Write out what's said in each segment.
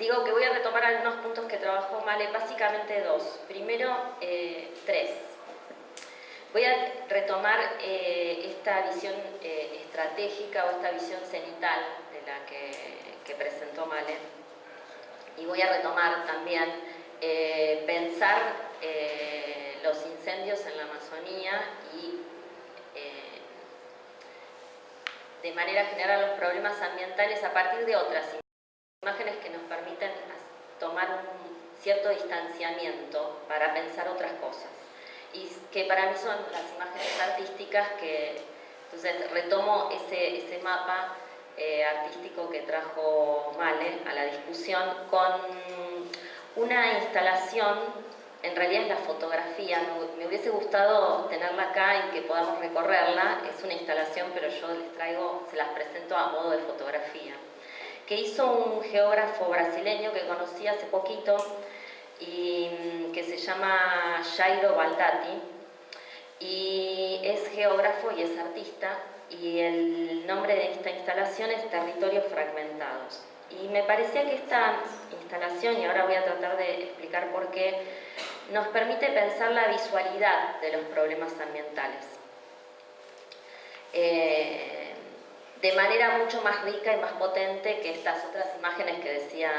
digo que voy a retomar algunos puntos que trabajó Male, básicamente dos. Primero, eh, tres. Voy a retomar eh, esta visión eh, estratégica o esta visión cenital de la que, presentó Male. Y voy a retomar también pensar los incendios en la Amazonía y de manera general los problemas ambientales a partir de otras imágenes que nos permiten tomar un cierto distanciamiento para pensar otras cosas. Y que para mí son las imágenes artísticas que, entonces retomo ese, ese mapa eh, artístico que trajo Male a la discusión con una instalación, en realidad es la fotografía, me hubiese gustado tenerla acá y que podamos recorrerla, es una instalación pero yo les traigo, se las presento a modo de fotografía que hizo un geógrafo brasileño que conocí hace poquito y mm, que se llama Jairo Baldati y es geógrafo y es artista y el nombre de esta instalación es Territorios Fragmentados. Y me parecía que esta instalación, y ahora voy a tratar de explicar por qué, nos permite pensar la visualidad de los problemas ambientales. Eh, de manera mucho más rica y más potente que estas otras imágenes que decía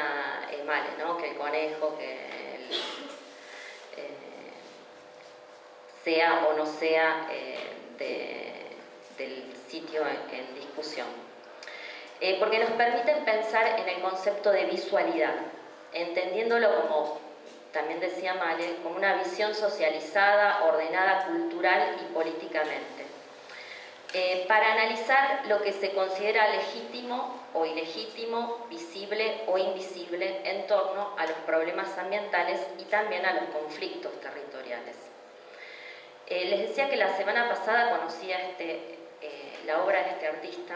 Emale, ¿no? que el conejo, que eh, sea o no sea eh, del sitio en, discusión. Eh, porque nos permiten pensar en el concepto de visualidad, entendiéndolo como, también decía Male, como una visión socializada, ordenada cultural y políticamente eh, para analizar lo que se considera legítimo o ilegítimo, visible o invisible en torno a los problemas ambientales y también a los conflictos territoriales. Eh, les decía que la semana pasada conocía este, eh, la obra de este artista,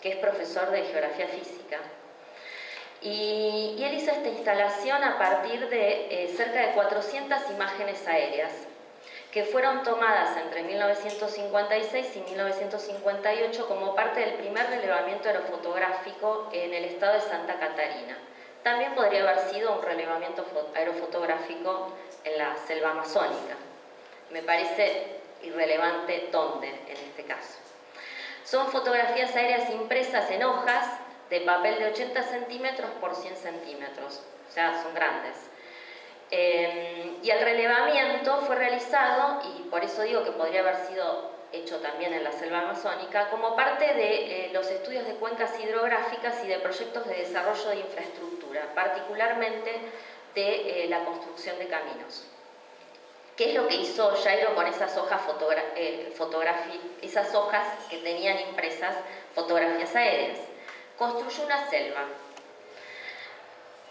que es profesor de Geografía Física, y, y, él hizo esta instalación a partir de cerca de 400 imágenes aéreas que fueron tomadas entre 1956 y 1958 como parte del primer relevamiento aerofotográfico en el estado de Santa Catarina. También podría haber sido un relevamiento aerofotográfico en la selva amazónica. Me parece irrelevante dónde en este caso. Son fotografías aéreas impresas en hojas de papel de 80 centímetros por 100 centímetros, o sea, son grandes. Em, y el relevamiento fue realizado, y por eso digo que podría haber sido hecho también en la selva amazónica, como parte de eh, los estudios de cuencas hidrográficas y de proyectos de desarrollo de infraestructura, particularmente de eh, la construcción de caminos. ¿Qué es lo que hizo Jairo con esas hojas, eh, esas hojas que tenían impresas fotografías aéreas? Construyó una selva.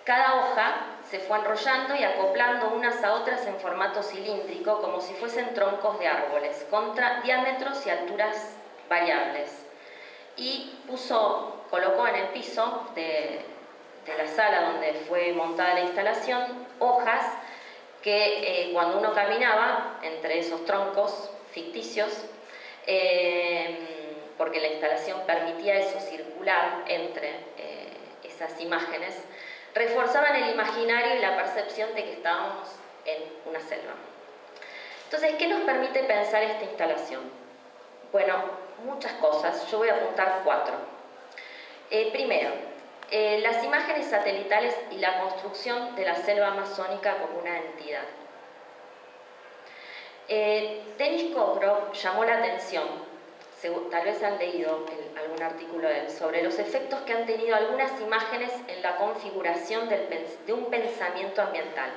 Cada hoja se fue enrollando y acoplando unas a otras en formato cilíndrico como si fuesen troncos de árboles, con diámetros y alturas variables. Y puso, colocó en el piso de, la sala donde fue montada la instalación hojas que eh, cuando uno caminaba entre esos troncos ficticios, eh, porque la instalación permitía eso circular entre eh, esas imágenes, reforzaban el imaginario y la percepción de que estábamos en una selva. Entonces, ¿qué nos permite pensar esta instalación? Bueno, muchas cosas, yo voy a apuntar cuatro. Eh, primero, eh, las imágenes satelitales y la construcción de la selva amazónica como una entidad. Eh, Denis Kogrov llamó la atención tal vez han leído algún artículo de él, sobre los efectos que han tenido algunas imágenes en la configuración de un pensamiento ambiental.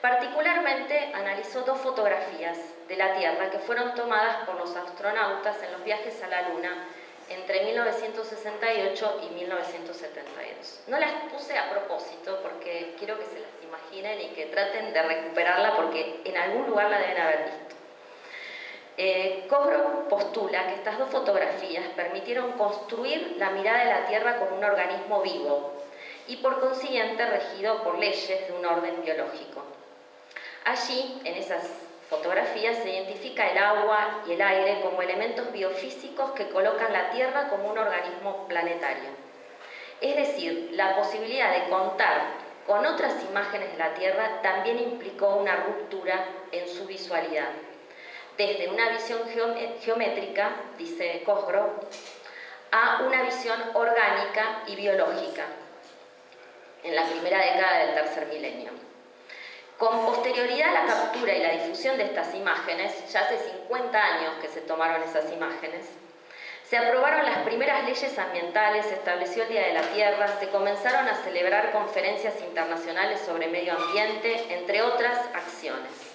Particularmente analizó dos fotografías de la Tierra que fueron tomadas por los astronautas en los viajes a la Luna entre 1968 y 1972. No las puse a propósito porque quiero que se las imaginen y que traten de recuperarla porque en algún lugar la deben haber visto. Eh, Cobro postula que estas dos fotografías permitieron construir la mirada de la Tierra como un organismo vivo y por consiguiente regido por leyes de un orden biológico. Allí, en esas fotografías, se identifica el agua y el aire como elementos biofísicos que colocan la Tierra como un organismo planetario. Es decir, la posibilidad de contar con otras imágenes de la Tierra también implicó una ruptura en su visualidad. Desde una visión geométrica, dice Cosgrove, a una visión orgánica y biológica en la primera década del tercer milenio. Con posterioridad a la captura y la difusión de estas imágenes, ya hace 50 años que se tomaron esas imágenes, se aprobaron las primeras leyes ambientales, se estableció el Día de la Tierra, se comenzaron a celebrar conferencias internacionales sobre medio ambiente, entre otras acciones.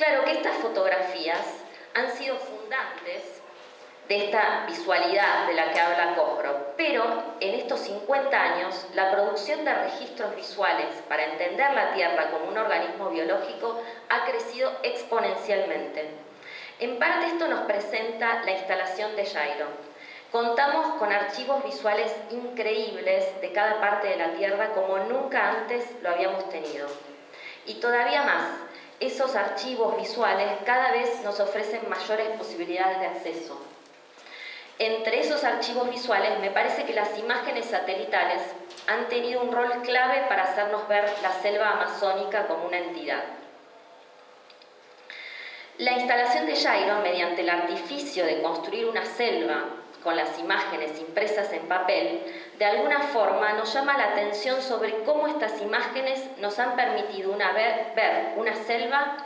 Claro que estas fotografías han sido fundantes de esta visualidad de la que habla Cosgrove, pero en estos 50 años la producción de registros visuales para entender la Tierra como un organismo biológico ha crecido exponencialmente. En parte esto nos presenta la instalación de Jairo. Contamos con archivos visuales increíbles de cada parte de la Tierra como nunca antes lo habíamos tenido. Y todavía más, esos archivos visuales cada vez nos ofrecen mayores posibilidades de acceso. Entre esos archivos visuales me parece que las imágenes satelitales han tenido un rol clave para hacernos ver la selva amazónica como una entidad. La instalación de Jairo, mediante el artificio de construir una selva con las imágenes impresas en papel, de alguna forma nos llama la atención sobre cómo estas imágenes nos han permitido ver, una selva,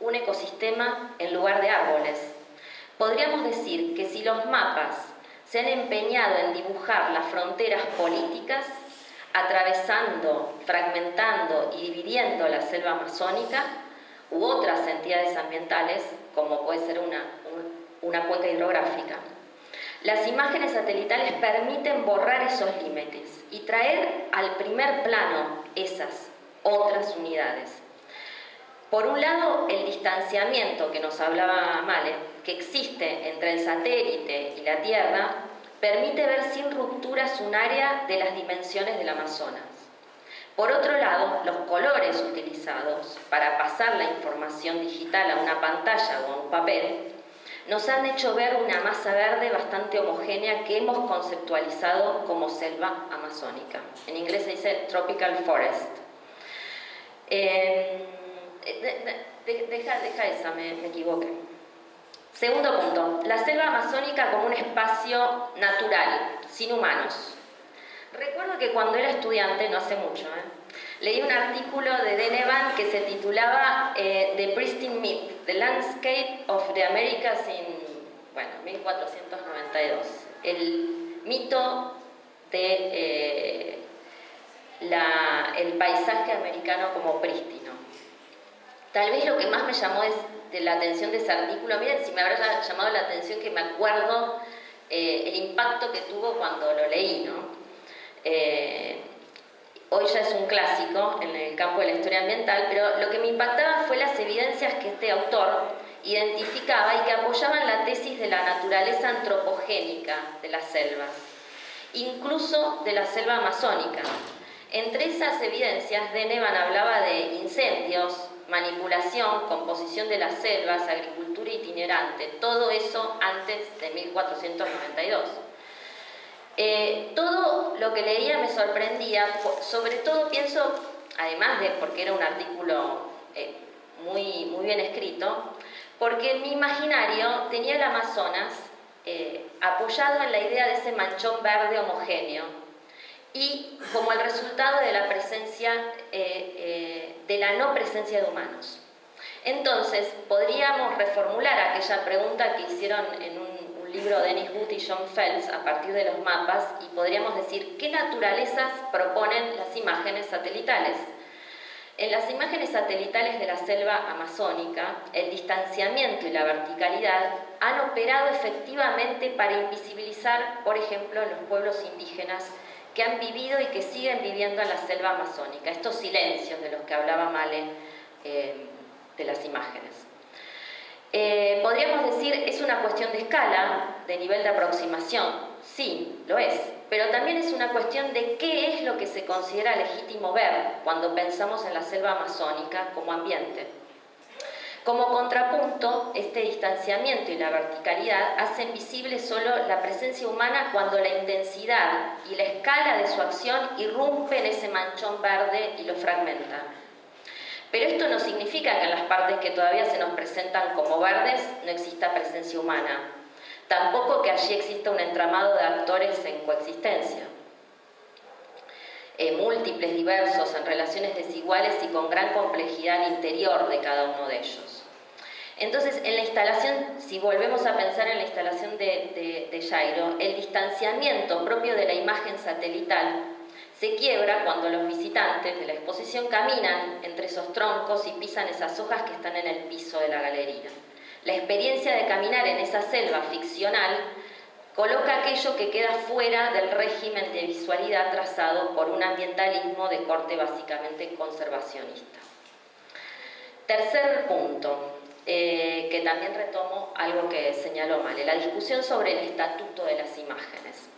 un ecosistema en lugar de árboles. Podríamos decir que si los mapas se han empeñado en dibujar las fronteras políticas, atravesando, fragmentando y dividiendo la selva amazónica, u otras entidades ambientales, como puede ser una cuenca hidrográfica. Las imágenes satelitales permiten borrar esos límites y traer al primer plano esas otras unidades. Por un lado, el distanciamiento que nos hablaba Male, que existe entre el satélite y la Tierra, permite ver sin rupturas un área de las dimensiones del Amazonas. Por otro lado, los colores utilizados para pasar la información digital a una pantalla o a un papel nos han hecho ver una masa verde bastante homogénea que hemos conceptualizado como selva amazónica. En inglés se dice tropical forest. Eh, deja, esa, me, equivoqué. Segundo punto, la selva amazónica como un espacio natural, sin humanos. Recuerdo que cuando era estudiante, no hace mucho, ¿eh? leí un artículo de Denevan que se titulaba eh, The Pristine Myth, The Landscape of the Americas in, bueno, 1492. El mito de eh, el paisaje americano como prístino. Tal vez lo que más me llamó la atención de ese artículo, miren si me habrá llamado la atención que me acuerdo el impacto que tuvo cuando lo leí, ¿no? Eh, hoy ya es un clásico en el campo de la historia ambiental, pero lo que me impactaba fue las evidencias que este autor identificaba y que apoyaban la tesis de la naturaleza antropogénica de las selvas, incluso de la selva amazónica. Entre esas evidencias, Denevan hablaba de incendios, manipulación, composición de las selvas, agricultura itinerante, todo eso antes de 1492. Eh, todo lo que leía me sorprendía, sobre todo pienso, además de porque era un artículo eh, muy, muy bien escrito, porque en mi imaginario tenía el Amazonas eh, apoyado en la idea de ese manchón verde homogéneo y como el resultado de la presencia, de la no presencia de humanos. Entonces, podríamos reformular aquella pregunta que hicieron en un libro de Dennis Wood y John Phelps a partir de los mapas y podríamos decir qué naturalezas proponen las imágenes satelitales. En las imágenes satelitales de la selva amazónica, el distanciamiento y la verticalidad han operado efectivamente para invisibilizar, por ejemplo, los pueblos indígenas que han vivido y que siguen viviendo en la selva amazónica, estos silencios de los que hablaba Male eh, de las imágenes. Eh, podríamos decir, es una cuestión de escala, de nivel de aproximación. Sí, lo es. Pero también es una cuestión de qué es lo que se considera legítimo ver cuando pensamos en la selva amazónica como ambiente. Como contrapunto, este distanciamiento y la verticalidad hacen visible solo la presencia humana cuando la intensidad y la escala de su acción irrumpe en ese manchón verde y lo fragmenta. Pero esto no significa que en las partes que todavía se nos presentan como verdes no exista presencia humana. Tampoco que allí exista un entramado de actores en coexistencia. Eh, múltiples, diversos, en relaciones desiguales y con gran complejidad interior de cada uno de ellos. Entonces, en la instalación, si volvemos a pensar en la instalación de, de, Jairo, el distanciamiento propio de la imagen satelital se quiebra cuando los visitantes de la exposición caminan entre esos troncos y pisan esas hojas que están en el piso de la galería. La experiencia de caminar en esa selva ficcional coloca aquello que queda fuera del régimen de visualidad trazado por un ambientalismo de corte básicamente conservacionista. Tercer punto, eh, que también retomo algo que señaló Male, la discusión sobre el estatuto de las imágenes.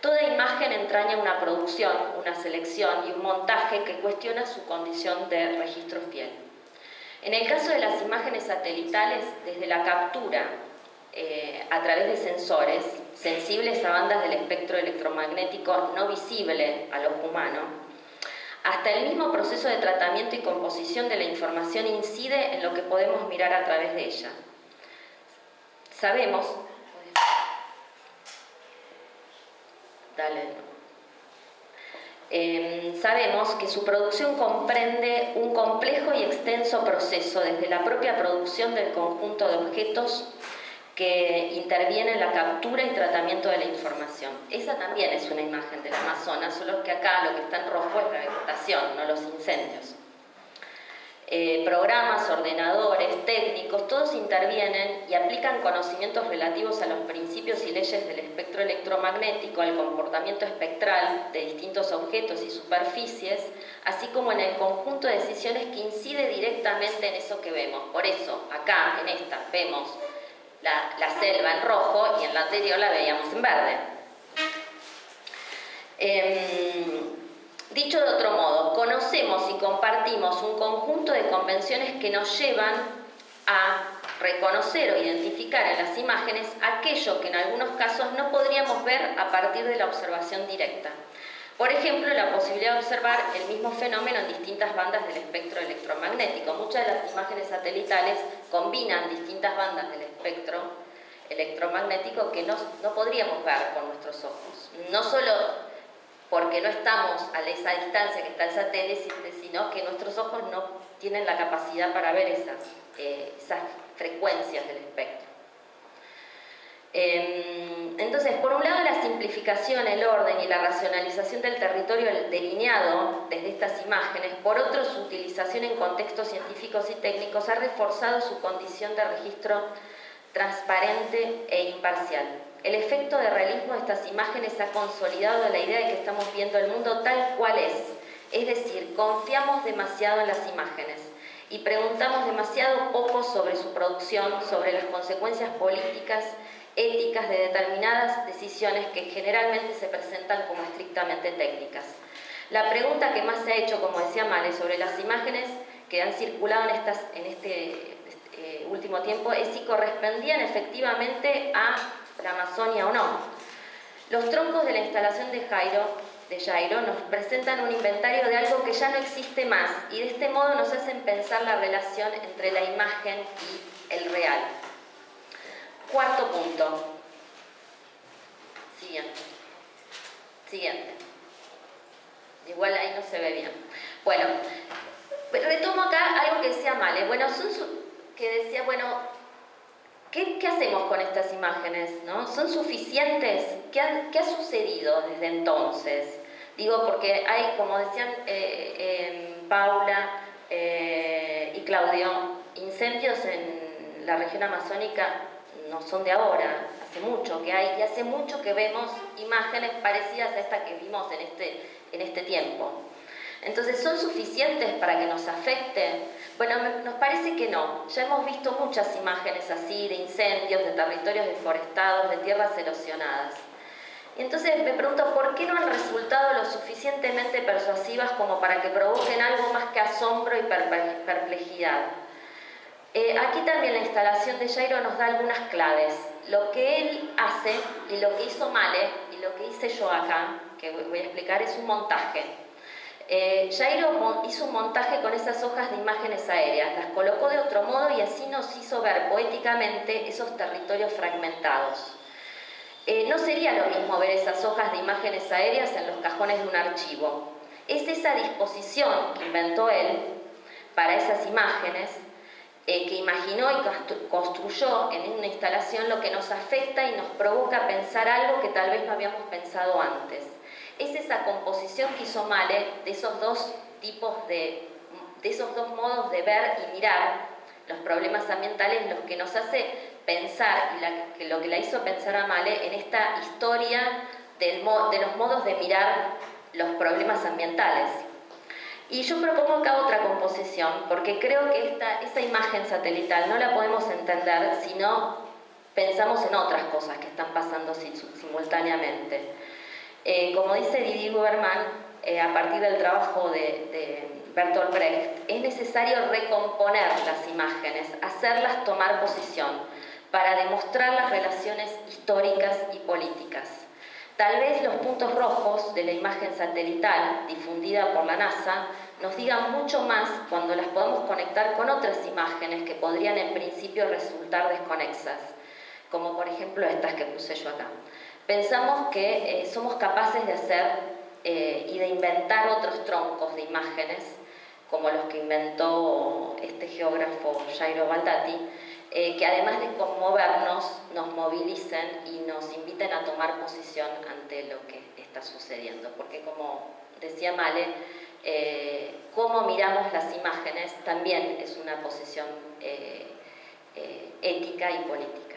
Toda imagen entraña una producción, una selección y un montaje que cuestiona su condición de registro fiel. En el caso de las imágenes satelitales, desde la captura eh, a través de sensores sensibles a bandas del espectro electromagnético no visible al ojo humano, hasta el mismo proceso de tratamiento y composición de la información incide en lo que podemos mirar a través de ella. Sabemos, em, sabemos que su producción comprende un complejo y extenso proceso desde la propia producción del conjunto de objetos que interviene en la captura y tratamiento de la información. Esa también es una imagen del Amazonas, solo que acá lo que está en rojo es la vegetación, no los incendios. Eh, programas, ordenadores, técnicos, todos intervienen y aplican conocimientos relativos a los principios y leyes del espectro electromagnético, al comportamiento espectral de distintos objetos y superficies, así como en el conjunto de decisiones que incide directamente en eso que vemos. Por eso, acá, en esta, vemos la, selva en rojo y en la anterior la veíamos en verde. Em, dicho de otro modo, conocemos y compartimos un conjunto de convenciones que nos llevan a reconocer o identificar en las imágenes aquello que en algunos casos no podríamos ver a partir de la observación directa. Por ejemplo, la posibilidad de observar el mismo fenómeno en distintas bandas del espectro electromagnético. Muchas de las imágenes satelitales combinan distintas bandas del espectro electromagnético que no, podríamos ver con nuestros ojos. No solo porque no estamos a esa distancia que está el satélite, sino que nuestros ojos no tienen la capacidad para ver esas, eh, frecuencias del espectro. Em, entonces, por un lado la simplificación, el orden y la racionalización del territorio delineado desde estas imágenes, por otro su utilización en contextos científicos y técnicos ha reforzado su condición de registro transparente e imparcial. El efecto de realismo de estas imágenes ha consolidado la idea de que estamos viendo el mundo tal cual es, es decir, confiamos demasiado en las imágenes y preguntamos demasiado poco sobre su producción, sobre las consecuencias políticas éticas de determinadas decisiones que generalmente se presentan como estrictamente técnicas. La pregunta que más se ha hecho, como decía Male, sobre las imágenes que han circulado en, estas, en este, este último tiempo es si correspondían efectivamente a la Amazonia o no. Los troncos de la instalación de Jairo, de Jairo nos presentan un inventario de algo que ya no existe más y de este modo nos hacen pensar la relación entre la imagen y el real. Cuarto punto. Siguiente. Siguiente. Igual ahí no se ve bien. Bueno, retomo acá algo que decía Male. Bueno, son que decía, bueno, ¿qué, hacemos con estas imágenes? ¿no? ¿Son suficientes? ¿Qué ha, sucedido desde entonces? Digo, porque hay, como decían eh, Paula eh, y Claudio, incendios en la región amazónica no son de ahora, hace mucho que hay, y hace mucho que vemos imágenes parecidas a estas que vimos en este, en este tiempo. Entonces, ¿son suficientes para que nos afecten? Bueno, nos parece que no. Ya hemos visto muchas imágenes así de incendios, de territorios deforestados, de tierras erosionadas. Entonces me pregunto, ¿por qué no han resultado lo suficientemente persuasivas como para que provoquen algo más que asombro y perplejidad? aquí también la instalación de Jairo nos da algunas claves. Lo que él hace y lo que hizo Male y lo que hice yo acá, que voy a explicar, es un montaje. Eh, Jairo hizo un montaje con esas hojas de imágenes aéreas, las colocó de otro modo y así nos hizo ver poéticamente esos territorios fragmentados. Eh, no sería lo mismo ver esas hojas de imágenes aéreas en los cajones de un archivo. Es esa disposición que inventó él para esas imágenes, eh, que imaginó y construyó en una instalación lo que nos afecta y nos provoca pensar algo que tal vez no habíamos pensado antes es esa composición que hizo Male de esos dos tipos de, de esos dos modos de ver y mirar los problemas ambientales, los que nos hace pensar, y lo que la hizo pensar a Male en esta historia de los modos de mirar los problemas ambientales. Y yo propongo acá otra composición, porque creo que esta, esa imagen satelital no la podemos entender si no pensamos en otras cosas que están pasando simultáneamente. Eh, como dice Didi Guberman, eh, a partir del trabajo de, Bertolt Brecht, es necesario recomponer las imágenes, hacerlas tomar posición, para demostrar las relaciones históricas y políticas. Tal vez los puntos rojos de la imagen satelital difundida por la NASA nos digan mucho más cuando las podemos conectar con otras imágenes que podrían en principio resultar desconexas, como por ejemplo estas que puse yo acá pensamos que eh, somos capaces de hacer eh, y de inventar otros troncos de imágenes, como los que inventó este geógrafo Jairo Baldati, eh, que además de conmovernos, nos movilicen y nos inviten a tomar posición ante lo que está sucediendo. Porque como decía Male, cómo miramos las imágenes también es una posición ética y política.